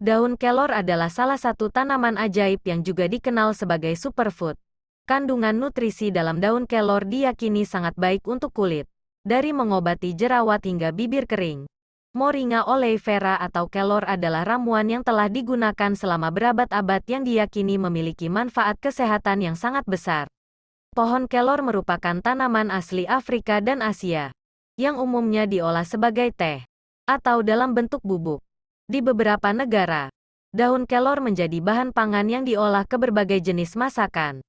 Daun kelor adalah salah satu tanaman ajaib yang juga dikenal sebagai superfood. Kandungan nutrisi dalam daun kelor diyakini sangat baik untuk kulit, dari mengobati jerawat hingga bibir kering. Moringa oleifera atau kelor adalah ramuan yang telah digunakan selama berabad-abad yang diyakini memiliki manfaat kesehatan yang sangat besar. Pohon kelor merupakan tanaman asli Afrika dan Asia, yang umumnya diolah sebagai teh, atau dalam bentuk bubuk. Di beberapa negara, daun kelor menjadi bahan pangan yang diolah ke berbagai jenis masakan.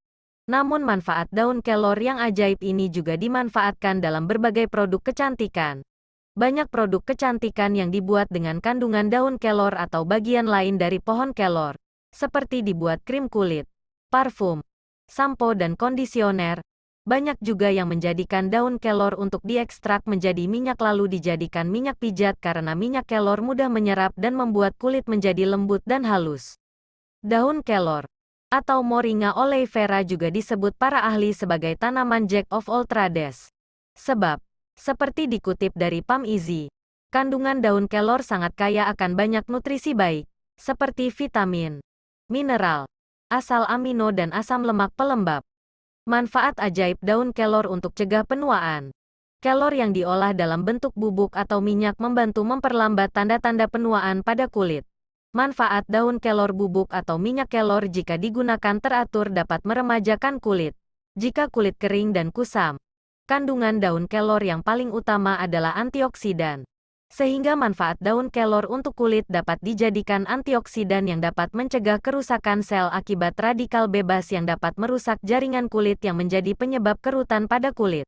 Namun manfaat daun kelor yang ajaib ini juga dimanfaatkan dalam berbagai produk kecantikan. Banyak produk kecantikan yang dibuat dengan kandungan daun kelor atau bagian lain dari pohon kelor, seperti dibuat krim kulit, parfum, sampo dan kondisioner, banyak juga yang menjadikan daun kelor untuk diekstrak menjadi minyak lalu dijadikan minyak pijat karena minyak kelor mudah menyerap dan membuat kulit menjadi lembut dan halus. Daun kelor atau Moringa oleifera juga disebut para ahli sebagai tanaman Jack of all trades. Sebab, seperti dikutip dari Pam Easy, kandungan daun kelor sangat kaya akan banyak nutrisi baik, seperti vitamin, mineral, asal amino dan asam lemak pelembab. Manfaat ajaib daun kelor untuk cegah penuaan. Kelor yang diolah dalam bentuk bubuk atau minyak membantu memperlambat tanda-tanda penuaan pada kulit. Manfaat daun kelor bubuk atau minyak kelor jika digunakan teratur dapat meremajakan kulit. Jika kulit kering dan kusam, kandungan daun kelor yang paling utama adalah antioksidan sehingga manfaat daun kelor untuk kulit dapat dijadikan antioksidan yang dapat mencegah kerusakan sel akibat radikal bebas yang dapat merusak jaringan kulit yang menjadi penyebab kerutan pada kulit.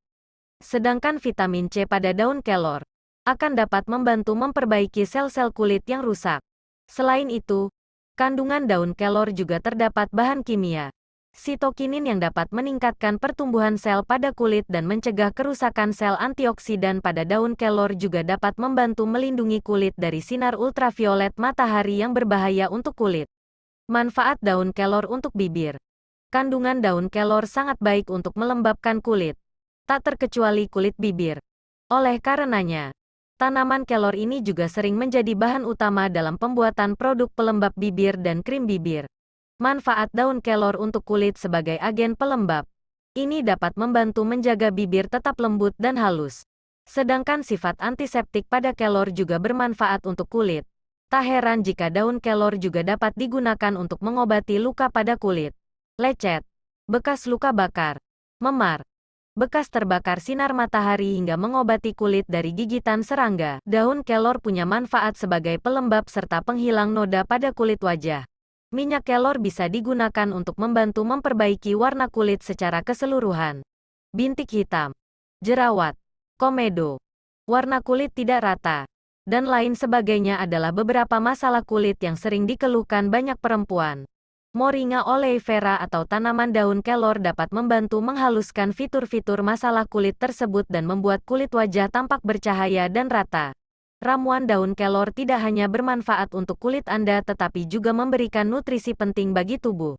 Sedangkan vitamin C pada daun kelor akan dapat membantu memperbaiki sel-sel kulit yang rusak. Selain itu, kandungan daun kelor juga terdapat bahan kimia sitokinin yang dapat meningkatkan pertumbuhan sel pada kulit dan mencegah kerusakan sel antioksidan pada daun kelor juga dapat membantu melindungi kulit dari sinar ultraviolet matahari yang berbahaya untuk kulit. Manfaat daun kelor untuk bibir. Kandungan daun kelor sangat baik untuk melembabkan kulit, tak terkecuali kulit bibir. Oleh karenanya, tanaman kelor ini juga sering menjadi bahan utama dalam pembuatan produk pelembab bibir dan krim bibir. Manfaat daun kelor untuk kulit sebagai agen pelembab. Ini dapat membantu menjaga bibir tetap lembut dan halus. Sedangkan sifat antiseptik pada kelor juga bermanfaat untuk kulit. Tak heran jika daun kelor juga dapat digunakan untuk mengobati luka pada kulit. Lecet, bekas luka bakar, memar, bekas terbakar sinar matahari hingga mengobati kulit dari gigitan serangga. Daun kelor punya manfaat sebagai pelembab serta penghilang noda pada kulit wajah. Minyak kelor bisa digunakan untuk membantu memperbaiki warna kulit secara keseluruhan. Bintik hitam, jerawat, komedo, warna kulit tidak rata, dan lain sebagainya adalah beberapa masalah kulit yang sering dikeluhkan banyak perempuan. Moringa oleifera atau tanaman daun kelor dapat membantu menghaluskan fitur-fitur masalah kulit tersebut dan membuat kulit wajah tampak bercahaya dan rata. Ramuan daun kelor tidak hanya bermanfaat untuk kulit Anda tetapi juga memberikan nutrisi penting bagi tubuh.